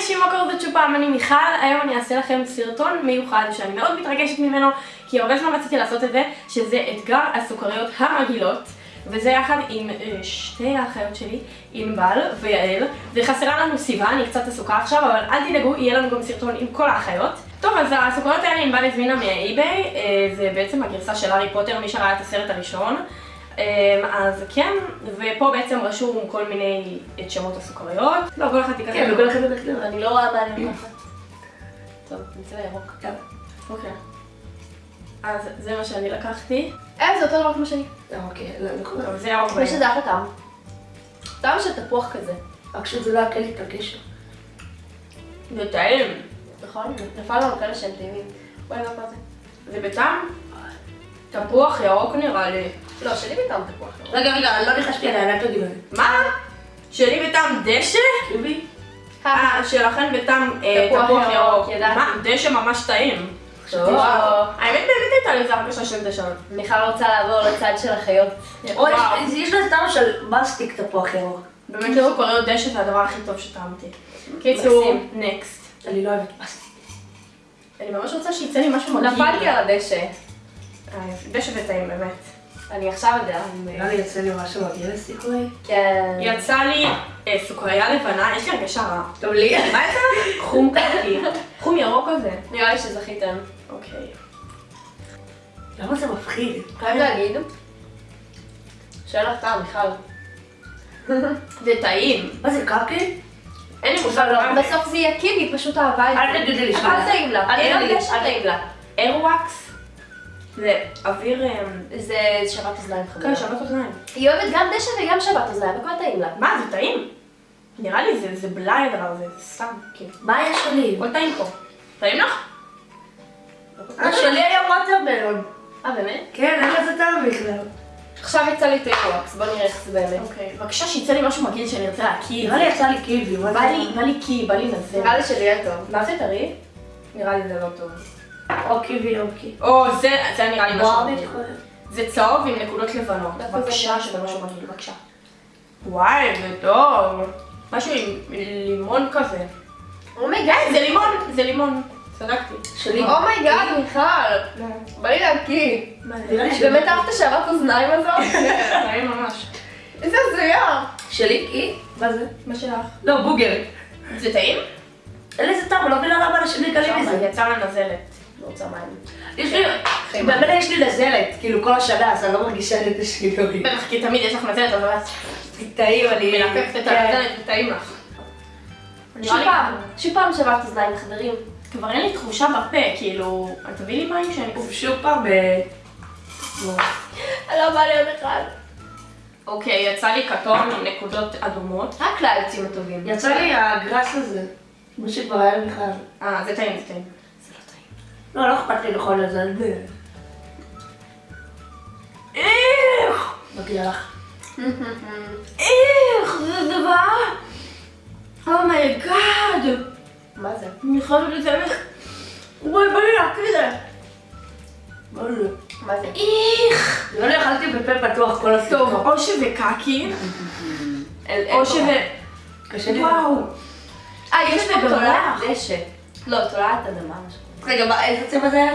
אנשים, מה קורה זאת פעם, אני מיכל, היום אני אעשה לכם סרטון מיוחד שאני מאוד מתרגשת ממנו, כי הרבה זמן רציתי לעשות את זה, שזה אתגר הסוכריות המגעילות, וזה יחד עם אה, שתי האחיות שלי, ענבל ויעל, וחסרה לנו סיבה, אני קצת עסוקה עכשיו, אבל אל תדאגו, יהיה לנו גם סרטון עם כל האחיות. טוב, אז הסוכריות האלה ענבל הזמינה מהאי-ביי, אה, זה בעצם הגרסה של הארי פוטר, מי שראה את הסרט הראשון. אמ, אז כן, ופה בעצם רשום כל מיני את שמות הסוכריות. לא, כל אחד תיקח כן, וכל אחד בדרך כלל. אני לא רואה מה אני לוקחת. טוב, נצא לירוק. אוקיי. אז זה מה שאני לקחתי. אה, זה אותו דבר כמו שלי. אה, אוקיי, לא. טוב, זה ירוק יש. לזה אחלה טעם. טעם של תפוח כזה. רק שזה לא יקל לי את הקשר. זה טעים. נכון? נפל לנו כאלה שהם טעימים. וואי, מה זה? זה בטעם תפוח ירוק נראה לי. לא, שלי בטעם תפוח. רגע, רגע, לא ניחשתי עליה, אל תגידו לי. מה? שלי בטעם דשא? קיבי? אה, שלכן בטעם אה, תפוח ירוק, ירוק. מה? דשא ממש טעים. האמת באמת הייתה לי איזה הרגשה של דשא. מיכל רוצה לעבור לצד של החיות. יש- לזה טעם של מסטיק תפוח ירוק. באמת שסוכריות דשא זה הדבר הכי טוב שטעמתי. קיצור. נקסט. אני לא אוהבת מסטיק. אני ממש רוצה שיצא לי משהו מגעיל. נפלתי על הדשא. אה, דשא זה טעים באמת. אני עכשיו יודע. נראה לי יוצא לי משהו מגיע לסיכוי. כן. יצא לי אה, סוכריה לבנה, יש לי הרגשה רעה. טוב לי. מה יצא? חום קקי. חום ירוק כזה. נראה לי שזכיתם. אוקיי. למה זה מפחיד? חייב להגיד שאין לך טעם, מיכל. זה טעים. מה זה קקי? אין לי מושג מה זה. בסוף זה יהיה קיבי, פשוט אהבה את זה. אל תגידי לי אבל שנייה. טעים לה. תגידי לי. דשא טעים לה. איירווקס. זה אוויר... אה, זה שבת אוזניים כן, חמודה. שבת אוזניים. היא אוהבת גם דשא וגם שבת אוזניים, הכל טעים לה. מה, זה טעים? נראה לי זה- זה בלאי הדבר הזה, זה סתם, כאילו. מה יש לי? הכל טעים פה. טעים לך? אה, שלי היה ווטרמלון. אה, באמת? כן, אין לזה טעם בכלל. עכשיו יצא לי טייקוואקס, בוא נראה איך זה באמת. אוקיי. בבקשה שיצא לי משהו מגעיל שאני ארצה להקיא. נראה לי יצא לי קיבי. בא? לי, קי, בא לי נזל. נראה לי שלי יהיה טוב. מה זה טרי? נראה לי זה לא טוב. או קיבי או קיבי. או, זה, זה נראה לי משהו. מתכונן. זה צהוב עם נקודות לבנות. בבקשה, שזה משהו? מגעיל, בבקשה. וואי, זה טוב. משהו עם לימון כזה. אומייגאד, זה לימון, זה לימון. צדקתי. שלי. אומייגאד, מיכל. בא לי להקיא. באמת אהבת שבת אוזניים הזאת? טעים ממש. איזה הזויה. שלי קי? מה זה? מה שלך? לא, בוגר. זה טעים? אין לזה טעם, לא מבינה למה אנשים נקלים מזה. יצא לה נזלת. לא רוצה מים. יש לי, באמת יש לי נזלת, כאילו כל השנה, אז אני לא מרגישה את השינוי. בטח כי תמיד יש לך נזלת, אבל את טעים, אני... מלקקת את כן. הנזלת וטעים לך. שוב פעם, שוב פעם שבת אוזניים, חברים. כבר אין לי תחושה בפה, כאילו... את תביאי לי מים שאני... שוב פעם, אה, לא בא לי עוד אחד. אוקיי, יצא לי כתום עם נקודות אדומות. רק לה יוצאים הטובים. יצא לי ה grass הזה. מה שכבר היה לי בכלל. אה, זה טעים, זה טעים. לא. לא, לא אכפת לי לאכול את זה. איך! מגיע לך. איך! זה דבר! oh my god! מה זה? אני חייבת לצלח. וואי, בא לי להקריא את זה. לא, לא. מה זה? איך! לא אכלתי בפה פתוח כל הסיפור. טוב, או שזה קקי, או שזה... קשה לי. וואו! אה, יש פה. תולעת דשא. לא, תולעת אדמה, משהו. רגע, מה, איזה צבע זה היה?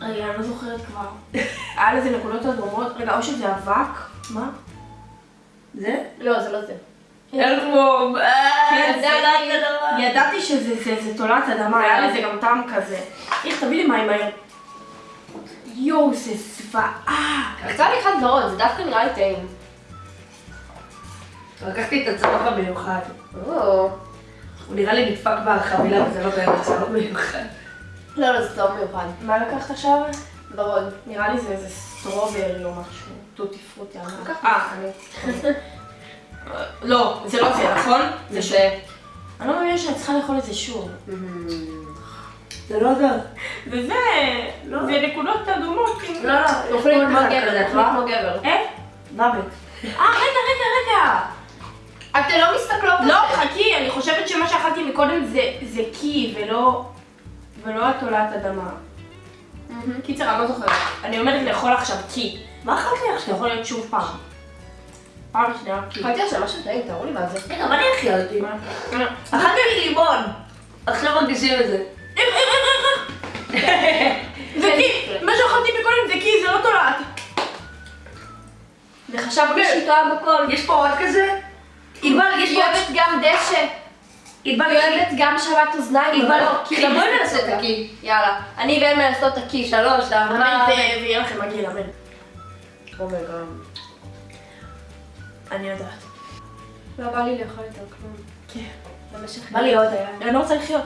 רגע, אני לא זוכרת כבר. היה לזה נקודות אדומות. רגע, או שזה אבק. מה? זה? לא, זה לא זה. אלבום. כן, זה אני- ידעתי שזה זה- זה תולעת אדמה, היה לזה גם טעם כזה. איך, תביא לי מים מהר. יואו, זה זוועה. לי אחד ורוד, זה דווקא נראה לי טעים. לקחתי את הצבע המיוחד. הוא נראה לי נדפק בחבילה וזה לא באמת צבע מיוחד. לא, לא, זה טוב מיוחד. מה לקחת עכשיו? ורוד. נראה לי זה איזה strawberry או משהו. tutti frutti. לא-. אה, אני... לא, זה לא זה, נכון? זה. זה. אני לא מאמינה שאני צריכה לאכול את זה שוב. זה לא זה. וזה... לא. זה נקודות אדומות. עם- לא, לא. אוכלים כמו גבר, מה? כמו גבר. אה? מוות. אה, רגע, רגע, רגע. אתן לא מסתכלות על לא, זה. חכי, אני חושבת שמה שאכלתי מקודם זה, זה קי ולא, ולא התולעת אדמה. מהמם. קיצר, אני לא זוכרת. אני עומדת לאכול עכשיו קי. מה אכלת לי עכשיו? יכול להיות שוב פעם. פעם שנייה קי. אכלתי עכשיו משהו טעים, תראו לי מה זה. רגע, מה אני אכלתי? מה? אכלתי לי לימון. עכשיו מרגישים את זה. זה כי, מה שאכלתי מקודם זה כי זה לא תולעת. וחשבתי שהיא טועה בכל. יש פה עוד כזה? ענבל, יש פה עוד... גם דשא. היא אוהבת גם שבת אוזניים. ענבל, לא, כי בואי נעשה את. הקי. יאללה. אני ואין לעשות את הקי. שלוש, אמן, ארבע. זה זה יהיה לכם מגעיל, אמן. אני יודעת. לא בא לי לאכול יותר כלום. כן. במשך... בא לי עוד היה. אני לא רוצה לחיות.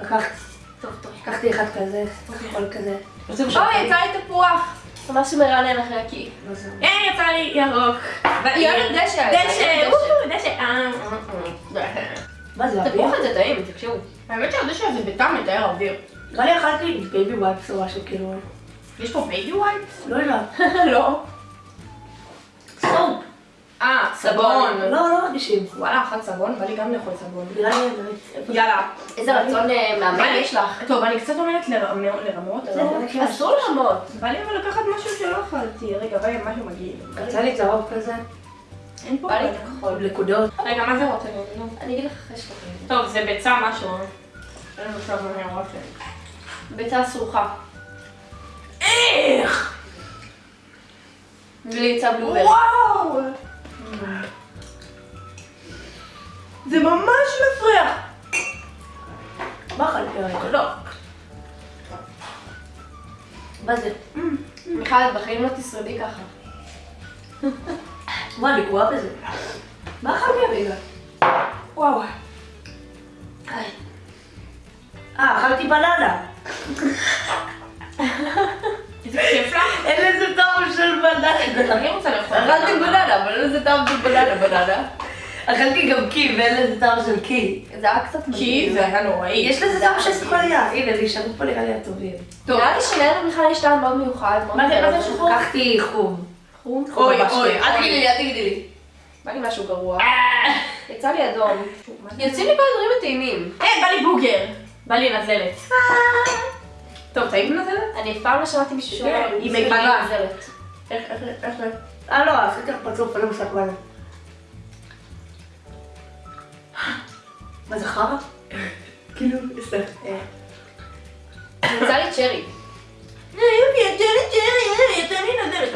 לקחת, טוב, טוב. לקחתי אחד כזה, אוקיי. כל כזה. אוי, יצא לי תפוח. משהו מרענן אחרי הקי. לא זה. אה, יצא לי ירוק. היא אוהבת דשא. דשא, וואו, דשא. מה זה, אוויר? תפוח הזה טעים, תקשיבו. האמת שהדשא הזה בטעם מתאר האוויר. נראה לי אכלתי בייבי וייפס או משהו כאילו, יש פה בייבי וייפס? לא יודעת. לא. סופ. אה, סבון. לא, לא מרגישים. וואלה, אחת סבון, בא לי גם לאכול סבון. יאללה. איזה רצון אה, לי- יש לך. טוב, אני קצת עומדת לרמות, לרמות, זה נקי. אסור לעמוד. בא לי אבל לקחת משהו שלא אכלתי. רגע, לי משהו מגעיל. יצא לי צהוב כזה, אין פה בא לי בעיה. כחול. נקודות. רגע, מה זה רוטב? אני אגיד לך אחרי שתאכלי. טוב, זה ביצה משהו. אין מה זה רוטב. ביצה סרוחה. איך? בלי ביצה בלוברי. וואו! זה ממש מפריע. מה הרגע? לא. מה זה? מיכל, את בחיים לא תשרדי ככה. מה, אני גרועה בזה? מה אכלתי הרגע? וואו. אה, אכלתי בננה. איזה כיף לך. אין לזה טעם של בננה. אני רוצה לאכול. אכלתי בננה, אבל אין לזה טעם של בננה, בננה. אכלתי גם קי, ואין לזה טעם של קי. זה היה קצת כי מגעיל. זה היה נוראי. יש לזה טעם של סוכריה. הנה, נשארו פה נראה לי הטובים. טוב. נראה לי שלילד מיכל יש טעם מאוד מיוחד. מה זה-. שחור? לקחתי חום. חום? אוי, אוי. אל תגידי לי, אל תגידי לי. בא לי משהו גרוע. יצא לי אדום. יוצאים לי כל הדברים הטעימים. אה, בא לי בוגר. בא לי נזלת. טוב, טעים נזלת? אני אף פעם לא שמעתי מישהו שאומר כן, לי, היא. נזלת. איך, איך, איך? אה, לא, עשיתי לך פרצוף, אין לי מושג מה זה. מה זה חרא? כאילו, בסדר. יצא לי צ'רי.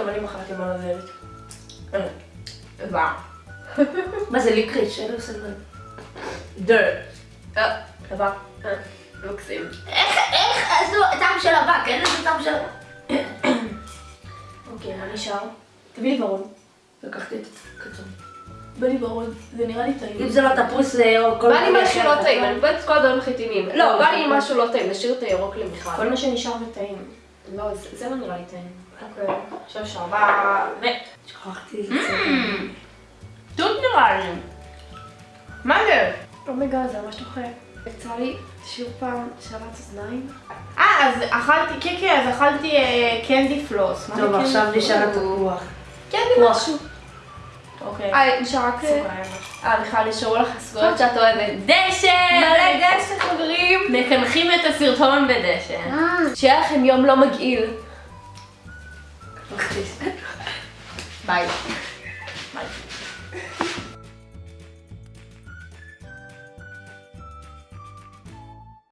יופי, אני מחרתי מה נזלת. וואו. מה זה ליקריץ'? אין מה זה. דר. אה. אה, מקסים. איך, איך, אז לא, טעם של אבק, אין לזה טעם של אבק. אוקיי, מה נשאר? תביא לי ברון. לקחתי את הקצון. בא לי ברון. זה נראה לי טעים. אם זה לא תפוס אה, או כל בא לי מיני משהו לא טעים, אני מבית את כל הדברים הכי טעימים. לא, בא לי משהו לא טעים, נשאיר את הירוק למיכל. כל מה שנשאר וטעים. לא, זה זה לא נראה לי טעים. אוקיי. עכשיו שרבה. ו... שכחתי את זה. תות נראה לי. מה זה? אומייגה, זה ממש דוחה. יצא לי שוב פעם שבת אוזניים. אה, אז אכלתי, כן, כן, אז אכלתי אה, קנדי פלוס. טוב, קנדי עכשיו פלוס? נשאר התפוח. וואו. משהו. אוקיי. אה, נשאר רק... סוכר. אה, מיכל, נשארו לך הסגויות שאת אוהבת. דשא! מקנחים את הסרטון בדשא. שיהיה לכם יום לא מגעיל. ביי. ביי.